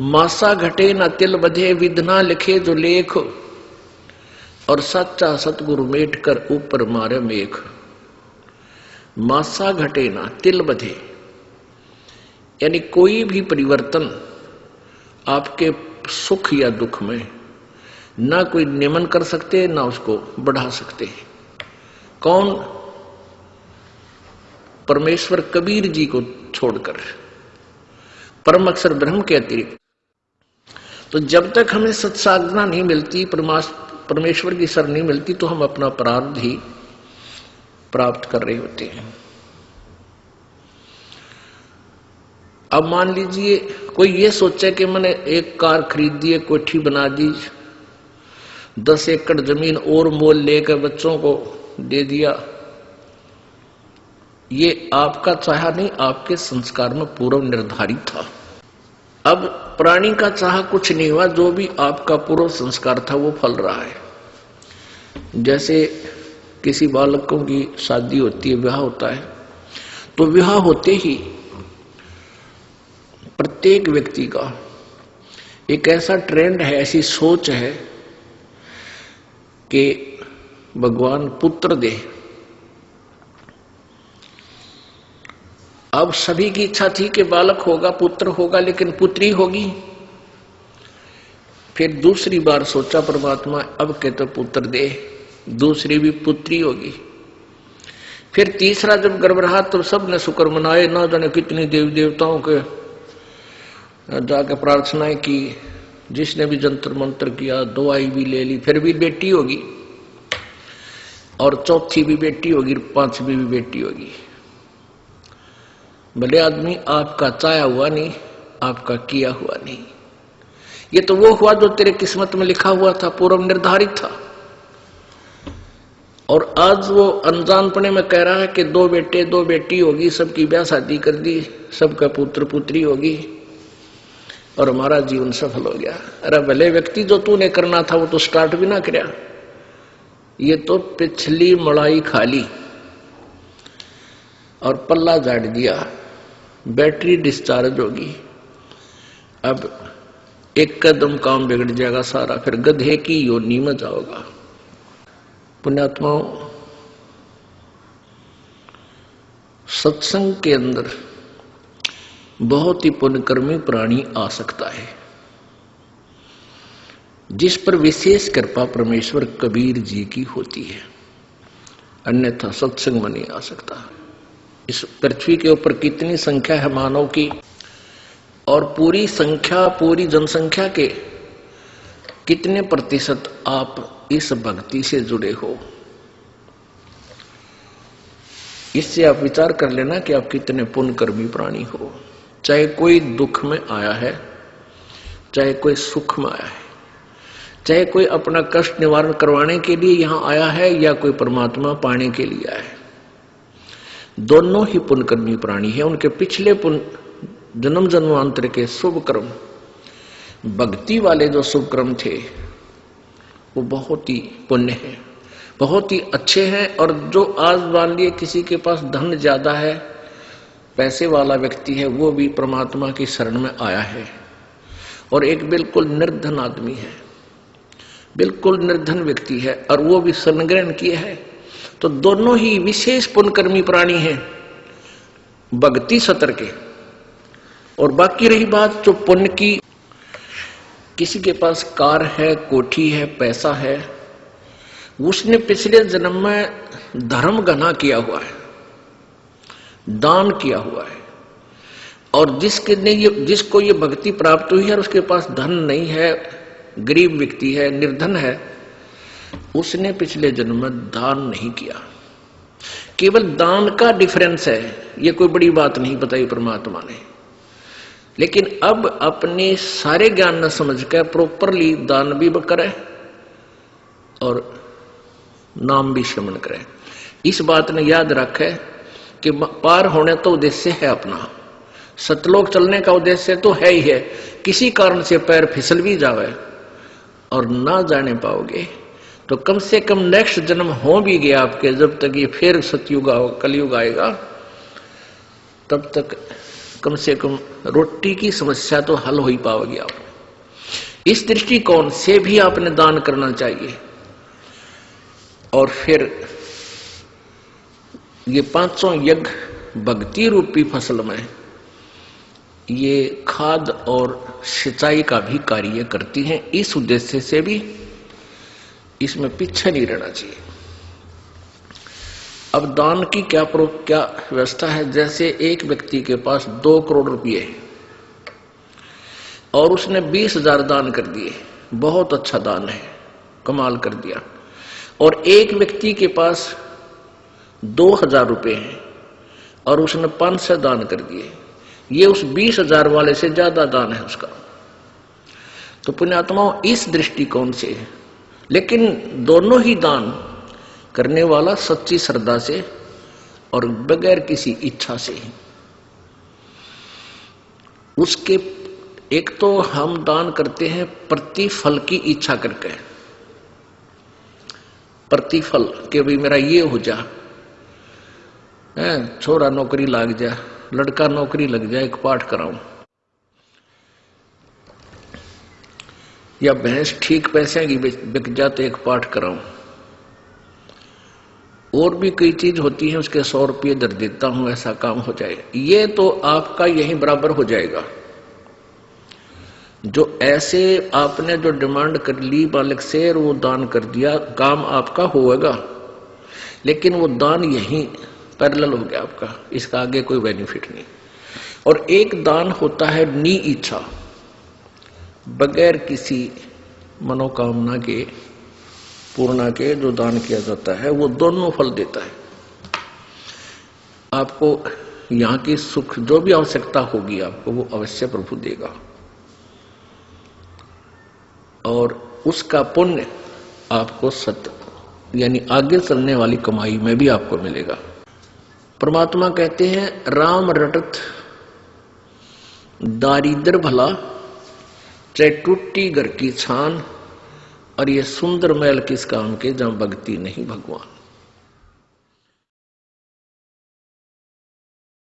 मासा घटे न तिल बधे विधना लिखे जो लेख। और सच्चा सतगुरु मेट कर ऊपर मारे मेघ मासा घटे ना तिल बधे यानी कोई भी परिवर्तन आपके सुख या दुख में ना कोई नियमन कर सकते, ना उसको बढ़ा सकते। कौन परमेश्वर कबीर जी को छोड़कर? परम अक्षर ब्रह्म के अतिरिक्त। तो जब तक हमें सत्साधना नहीं मिलती परमेश्वर की सर नहीं मिलती तो हम अपना प्रारब्ध ही प्राप्त कर रहे होते हैं। अब मान लीजिए, कोई ये सोचे कि मैंने एक कार खरीद दी कोठी बना दी, दस एकड़ ज़मीन और मोल लेकर बच्चों को दे दिया। ये आपका चाहा नहीं, आपके संस्कार में पूर्व निर्धारित था। अब प्राणी का चाह कुछ नहीं हुआ, जो भी आपका पूर्व संस्कार था वो फल रहा है। जैसे किसी बालकों की शादी होती है, विवाह होता है तो विवाह होते ही प्रत्येक व्यक्ति का एक ऐसा ट्रेंड है, ऐसी सोच है कि भगवान पुत्र दे। अब सभी की इच्छा थी कि बालक होगा, पुत्र होगा, लेकिन पुत्री होगी। फिर दूसरी बार सोचा, परमात्मा, अब के तो पुत्र दे। दूसरी भी पुत्री होगी। फिर तीसरा जब गर्भ रहा तो सबने शुक्र मनाए। ना जाने कितनी देवी देवताओं के जाके प्रार्थनाएँ की। जिसने भी जंतर मंत्र किया, दवाई भी ले ली, फिर भी बेटी होगी। और चौथी भी बेटी होगी, पांचवी भी बेटी होगी। भले आदमी आपका चाया हुआ नहीं, आपका किया हुआ नहीं। ये तो वो हुआ जो तेरे किस्मत में लिखा हुआ था, पूर्व निर्धारित था। और आज वो अनजानपने में कह रहा है कि दो बेटे, दो बेटी होगी, सबकी ब्याह शादी कर दी, सबका पुत्र पुत्री होगी, और हमारा जीवन सफल हो गया। अरे भले व्यक्ति जो तूने करना था, वो तो स्टार्ट भी ना कर ये तो पिछली मड़ाई खाली। और पल्ला झाड़ दिया। बैटरी डिस्चार्ज होगी। अब एक कदम काम बिगड़ जाएगा सारा, फिर गधे की योनी में जाओगा। पुण्यात्माओं, सत्संग के अंदर बहुत ही पुण्यकर्मी प्राणी आ सकता है। जिस पर विशेष कृपा परमेश्वर कबीर जी की होती है, अन्यथा सत्संग में नहीं आ सकता। इस पृथ्वी के ऊपर कितनी संख्या है मानव की? और पूरी संख्या, पूरी जनसंख्या के कितने प्रतिशत आप इस भक्ति से जुड़े हो? इससे आप विचार कर लेना कि आप कितने पुण्यकर्मी प्राणी हो। चाहे कोई दुख में आया है, चाहे कोई सुख में आया है, चाहे कोई अपना कष्ट निवारण करवाने के लिए यहाँ आया है या कोई परमात्मा पाने के लिए आया है। दोनों ही पुण्यकर्मी प्राणी है। उनके पिछले पुण्य, जन्म जन्मांतर के शुभ कर्म, भक्ति वाले जो शुभ कर्म थे, वो बहुत ही पुण्य है। बहुत ही अच्छे हैं और जो आज मान लिए किसी के पास धन ज़्यादा है, पैसे वाला व्यक्ति है, वो भी परमात्मा की शरण में आया है। और एक बिल्कुल निर्धन आदमी है। बिल्कुल निर्धन व्यक्ति है और वो भी शरण ग्रहण किया है। तो दोनों ही विशेष पुनकर्मी प्राणी हैं, भक्ति सतर के। और बाकी रही बात जो पुण्य की, किसी के पास कार है, कोठी है, पैसा है, उसने पिछले जन्म में धर्म घना किया हुआ है, दान किया हुआ है, और जिसके ने ये, जिसको ये भक्ति प्राप्त हुई है और उसके पास धन नहीं है, गरीब व्यक्ति है, निर्धन है उसने पिछले जन्म में दान नहीं किया। केवल दान का डिफरेंस है, ये कोई बड़ी बात नहीं बताई परमात्मा ने। लेकिन अब अपने सारे ज्ञान न समझ कर प्रॉपरली दान भी करे और नाम भी श्रमण करे। इस बात ने याद रखे कि पार होने तो उद्देश्य है अपना। सतलोक चलने का उद्देश्य तो है ही है। किसी कारण से पैर फिसल भी जावे और ना जाने पाओगे। तो कम से कम नेक्स्ट जन्म हो भी गया आपके, जब तक ये फिर सतयुग कलयुग आएगा, तब तक कम से कम रोटी की समस्या तो हल हो ही पाओगी आप इस दृष्टिकोण से भी आपने दान करना चाहिए। और फिर ये पाँचों यज्ञ भक्ति रूपी फ़सल में, ये खाद और सिंचाई का भी कार्य करती हैं। इस उद्देश्य से भी इसमें पीछे नहीं रहना चाहिए। अब दान की क्या प्रो, क्या व्यवस्था है? जैसे एक व्यक्ति के पास दो करोड़ रुपये है और उसने बीस हज़ार दान कर दिए, बहुत अच्छा दान है, कमाल कर दिया। और एक व्यक्ति के पास दो हज़ार रुपये हैं और उसने पाँच सौ दान कर दिए, ये उस बीस हज़ार वाले से ज़्यादा दान है उसका। तो पुण्यात्माओं, इस दृष्टिकोण से लेकिन दोनों ही दान करने वाला सच्ची श्रद्धा से और बगैर किसी इच्छा से ही। उसके एक तो हम दान करते हैं प्रतिफल की इच्छा करके। प्रतिफल के भी मेरा ये हो जा छोरा नौकरी लग जा, लड़का नौकरी लग जाए एक पाठ कराऊं। या भैंस ठीक पैसे की बिक जा तो एक पाठ कराऊं? और भी कई चीज़ होती है, उसके सौ रुपये दर देता हूँ, ऐसा काम हो जाए। ये तो आपका यही बराबर हो जाएगा। जो ऐसे आपने जो डिमांड कर ली बालक से वो दान कर दिया, काम आपका होगा लेकिन वो दान यही पैरल हो गया आपका। इसका आगे कोई बेनिफिट नहीं। और एक दान होता है नी इच्छा। बगैर किसी मनोकामना के, पूर्णा के जो दान किया जाता है, वो दोनों फल देता है। आपको यहाँ की सुख, जो भी आवश्यकता होगी आपको, वो अवश्य प्रभु देगा। और उसका पुण्य आपको सत्य यानी आगे चलने वाली कमाई में भी आपको मिलेगा। परमात्मा कहते हैं, राम रटत, दारिद्र भला चाहे टूटी घर की छान और ये सुंदर महल किस काम के जहाँ भक्ति नहीं भगवान।